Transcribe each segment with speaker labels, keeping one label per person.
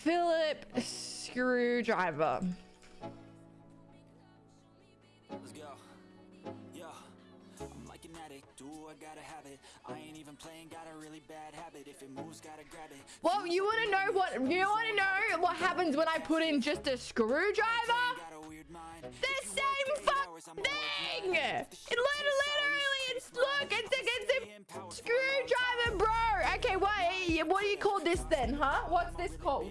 Speaker 1: Philip screwdriver.
Speaker 2: Let's go. Yeah. I'm like an addict, do I gotta have it. I ain't even playing, got a really bad habit. If it moves, gotta grab it.
Speaker 1: Well, you want to know what you want to know what happens when I put in just a screwdriver?
Speaker 2: Got a weird mind.
Speaker 1: The same fucking thing. It literally, it's look, it's a, it's a screwdriver, bro. Okay, what? Do you call this then, huh? What's this called?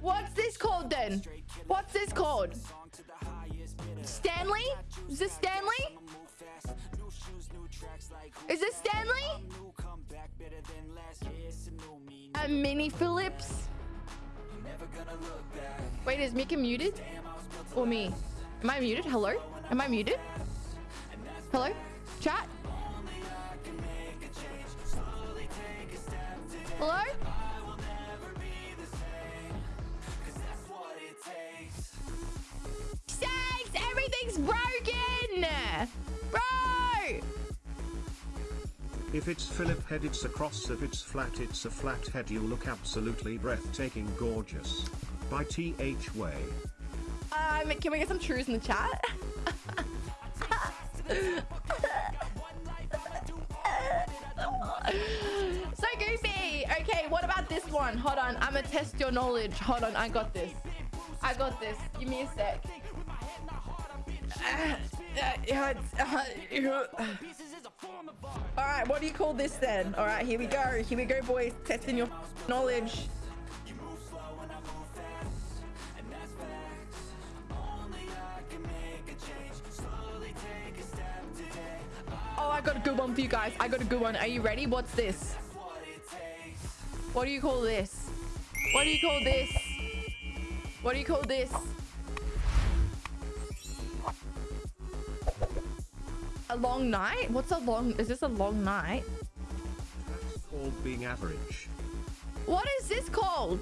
Speaker 1: What's this called then? What's this called? Stanley? Is this Stanley? Is this Stanley? A mini Phillips? Wait, is Mika muted? Or me? Am I muted? Hello? Am I muted? Hello? Chat? Broken! Bro!
Speaker 3: If it's Philip head it's a cross if it's flat it's a flat head you look absolutely breathtaking gorgeous. By TH Way.
Speaker 1: Um, can we get some truths in the chat? so goofy. Okay, what about this one? Hold on. I'm gonna test your knowledge. Hold on. I got this. I got this. Give me a sec. All right, what do you call this then? All right, here we go. Here we go, boys. Testing your knowledge. Oh, I got a good one for you guys. I got a good one. Are you ready? What's this? What do you call this? What do you call this? What do you call this? A long night? What's a long... Is this a long night?
Speaker 3: That's called being average.
Speaker 1: What is this called?